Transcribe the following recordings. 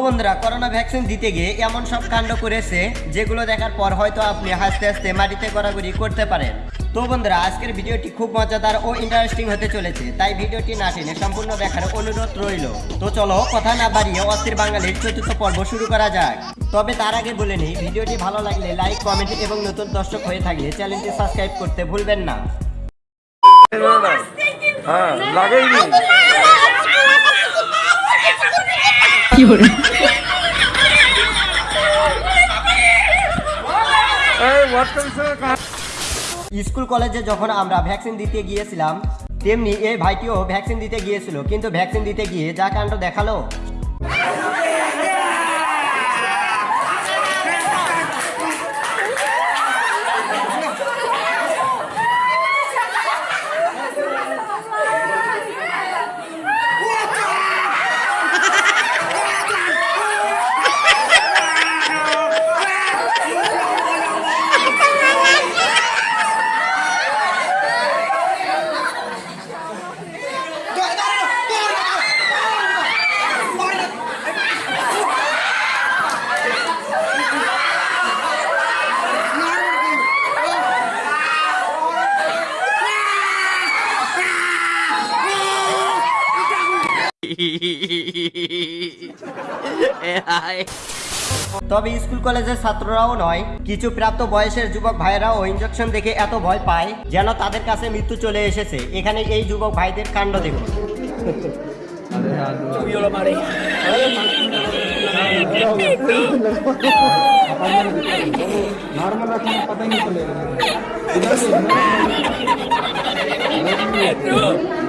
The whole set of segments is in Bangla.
করোনা ভ্যাকসিন দিতে গিয়ে এমন সব কাণ্ড করেছে, যেগুলো দেখার পর হয়তো আপনি হাসতে হাসতে মাটিতে গড়াগড়ি করতে পারেন। তো বন্ধুরা, আজকের ভিডিওটি খুব মজাদার ও ইন্টারেস্টিং হতে চলেছে, তাই ভিডিওটি না টেনে সম্পূর্ণ দেখার অনুরোধ রইল। তো চলো, কথা না বাড়িয়ে অস্থির বাঙালির চতুর্থ পর্ব শুরু করা যাক। তবে তার আগে বলে নিই, ভিডিওটি ভালো লাগলে লাইক কমেন্ট এবং নতুন দর্শক হয়ে থাকলে চ্যানেলটি সাবস্ক্রাইব করতে ভুলবেন না। হ্যাঁ স্কুল কলেজে যখন আমরা ভ্যাকসিন দিতে গিয়েছিলাম তেমনি এই ভাইটিও ভ্যাকসিন দিতে গিয়েছিল কিন্তু ভ্যাকসিন দিতে গিয়ে যা কাণ্ড দেখাল। তবে স্কুল কলেজের ছাত্ররাও নয়, কিছু প্রাপ্ত বয়সের যুবক ভাইয়েরাও ইঞ্জেকশন দেখে এত ভয় পায় যেন তাদের কাছে মৃত্যু চলে এসেছে। এখানে এই যুবক ভাইদের কাণ্ড দেখুন।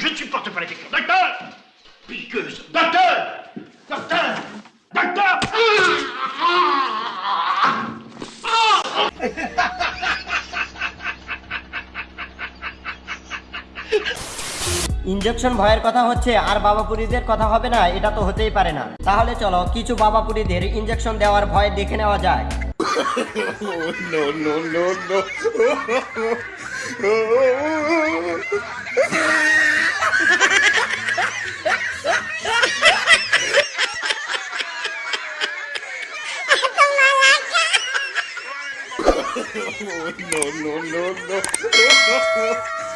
Je ne supporte pas les questions. Docteur Piqueuse. Injection ভয়ের কথা হচ্ছে আর বাবাপুরীদের কথা হবে না এটা তো হতেই পারে না তাহলে চলো কিছু বাবাপুরীদের ইঞ্জেকশন দেওয়ার ভয় দেখে নেওয়া যায় oh, no, no, no, no.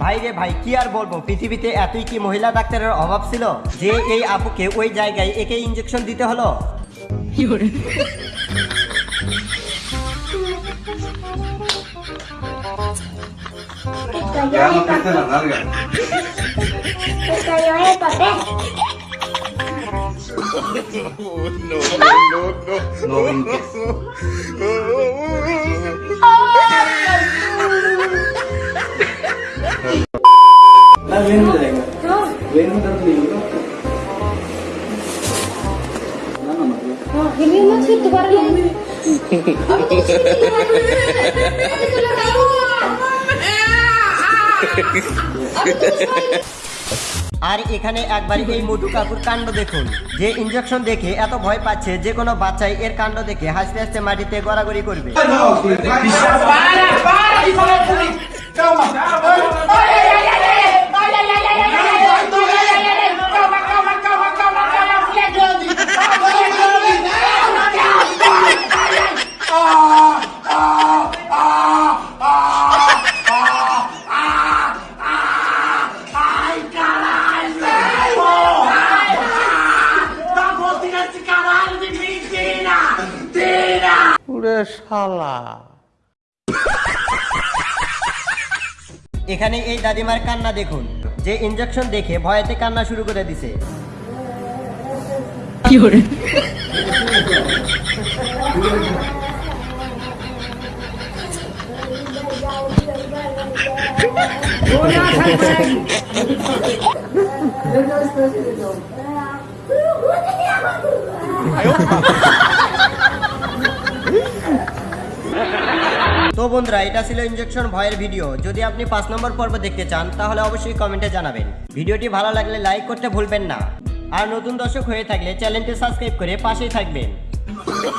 ভাই রে ভাই, কি আর বলব? পৃথিবীতে এতই কি মহিলা ডাক্তারের অভাব ছিল যে এই আপুকে ওই জায়গায় একে ইঞ্জেকশন দিতে হলো? ya no el papel. la larga. Se cayó el papel. No, no, no, no. No, no, no. No. Libro. No, no, no. আর এখানে একবার এই মধু কাকুর কাণ্ড দেখুন যে ইঞ্জেকশন দেখে এত ভয় পাচ্ছে যে কোনো বাচ্চাই এর কাণ্ড দেখে হাসতে হাসতে মাটিতে গড়াগড়ি করবে ওরে শালা। এখানে এই দাদিমার কান্না দেখুন যে ইনজেকশন দেখে ভয়েতে কান্না শুরু করে দিছে। তো বন্ধুরা এটা ছিল ইঞ্জেকশন ভয়ের ভিডিও যদি আপনি পাঁচ নম্বর পর্ব দেখতে চান তাহলে অবশ্যই কমেন্টে জানাবেন। ভিডিওটি ভালো লাগলে লাইক করতে ভুলবেন না। আর নতুন দর্শক হয়ে থাকলে চ্যানেলটি সাবস্ক্রাইব করে পাশেই থাকবেন। Oh,